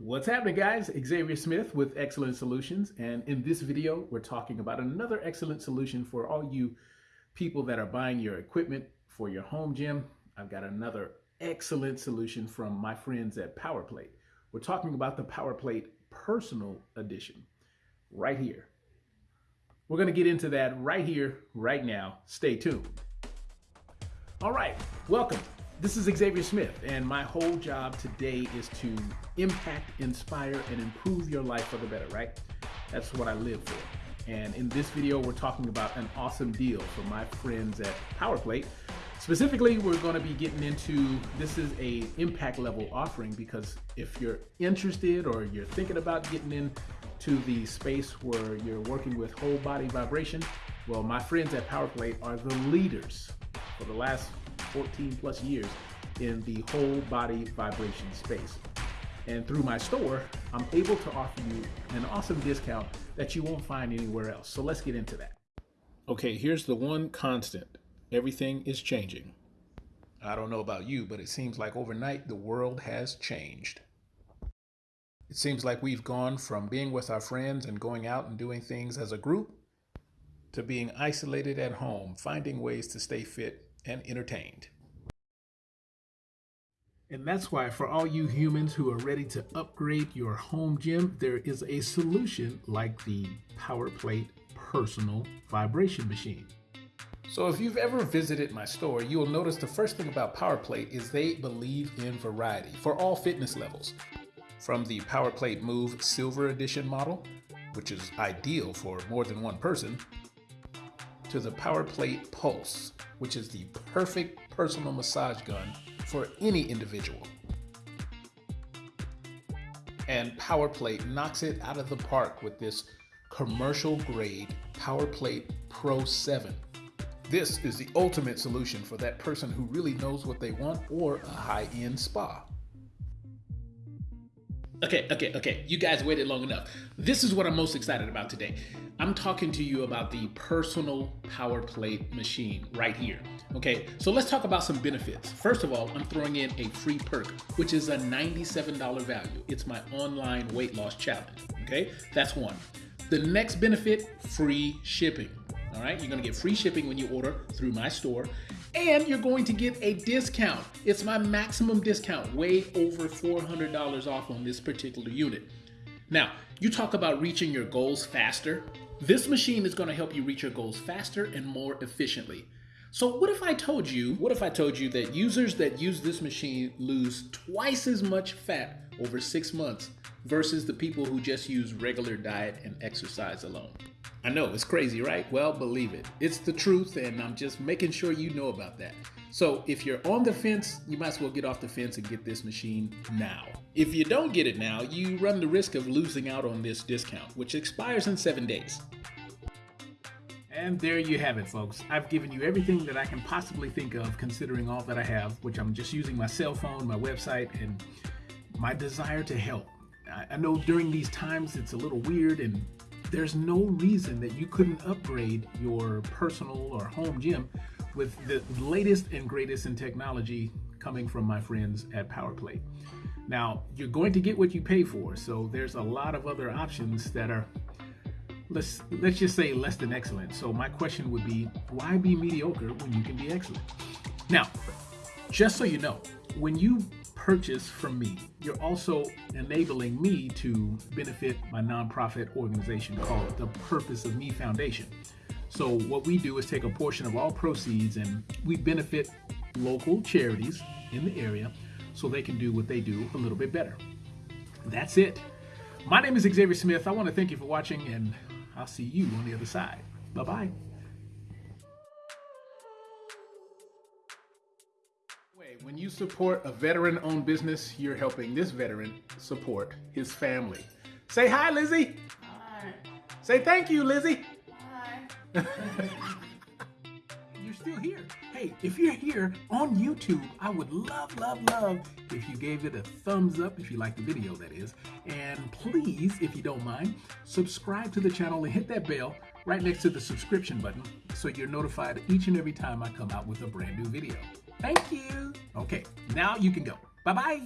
What's happening guys? Xavier Smith with Excellent Solutions and in this video we're talking about another excellent solution for all you people that are buying your equipment for your home gym. I've got another excellent solution from my friends at PowerPlate. We're talking about the PowerPlate Personal Edition right here. We're going to get into that right here, right now. Stay tuned. All right, welcome. This is Xavier Smith, and my whole job today is to impact, inspire, and improve your life for the better, right? That's what I live for. And in this video, we're talking about an awesome deal for my friends at PowerPlate. Specifically, we're going to be getting into this is a impact level offering because if you're interested or you're thinking about getting into the space where you're working with whole body vibration, well, my friends at PowerPlate are the leaders for the last 14 plus years in the whole body vibration space. And through my store, I'm able to offer you an awesome discount that you won't find anywhere else. So let's get into that. Okay, here's the one constant. Everything is changing. I don't know about you, but it seems like overnight the world has changed. It seems like we've gone from being with our friends and going out and doing things as a group to being isolated at home, finding ways to stay fit and entertained. And that's why for all you humans who are ready to upgrade your home gym, there is a solution like the PowerPlate Personal Vibration Machine. So if you've ever visited my store, you will notice the first thing about PowerPlate is they believe in variety for all fitness levels. From the PowerPlate Move Silver Edition model, which is ideal for more than one person, to the PowerPlate Pulse, which is the perfect personal massage gun for any individual. And PowerPlate knocks it out of the park with this commercial grade PowerPlate Pro 7. This is the ultimate solution for that person who really knows what they want or a high-end spa. Okay, okay, okay. You guys waited long enough. This is what I'm most excited about today. I'm talking to you about the personal power plate machine right here. Okay, so let's talk about some benefits. First of all, I'm throwing in a free perk, which is a $97 value. It's my online weight loss challenge. Okay, that's one. The next benefit, free shipping. All right, you're gonna get free shipping when you order through my store and you're going to get a discount. It's my maximum discount, way over $400 off on this particular unit. Now, you talk about reaching your goals faster. This machine is to help you reach your goals faster and more efficiently. So what if I told you, what if I told you that users that use this machine lose twice as much fat over six months versus the people who just use regular diet and exercise alone? I know, it's crazy, right? Well, believe it. It's the truth, and I'm just making sure you know about that. So if you're on the fence, you might as well get off the fence and get this machine now. If you don't get it now, you run the risk of losing out on this discount, which expires in seven days. And there you have it, folks. I've given you everything that I can possibly think of considering all that I have, which I'm just using my cell phone, my website, and my desire to help. I know during these times it's a little weird and there's no reason that you couldn't upgrade your personal or home gym with the latest and greatest in technology coming from my friends at PowerPlate. Now, you're going to get what you pay for, so there's a lot of other options that are, let's, let's just say less than excellent. So my question would be, why be mediocre when you can be excellent? Now, just so you know, when you purchase from me, you're also enabling me to benefit my nonprofit organization called the Purpose of Me Foundation. So what we do is take a portion of all proceeds and we benefit local charities in the area so they can do what they do a little bit better. That's it. My name is Xavier Smith. I want to thank you for watching and I'll see you on the other side. Bye-bye. When you support a veteran-owned business, you're helping this veteran support his family. Say hi, Lizzie. Hi. Say thank you, Lizzie. Hi. you're still here. Hey, if you're here on YouTube, I would love, love, love if you gave it a thumbs up, if you like the video, that is. And please, if you don't mind, subscribe to the channel and hit that bell right next to the subscription button so you're notified each and every time I come out with a brand new video. Thank you. Okay, now you can go. Bye-bye.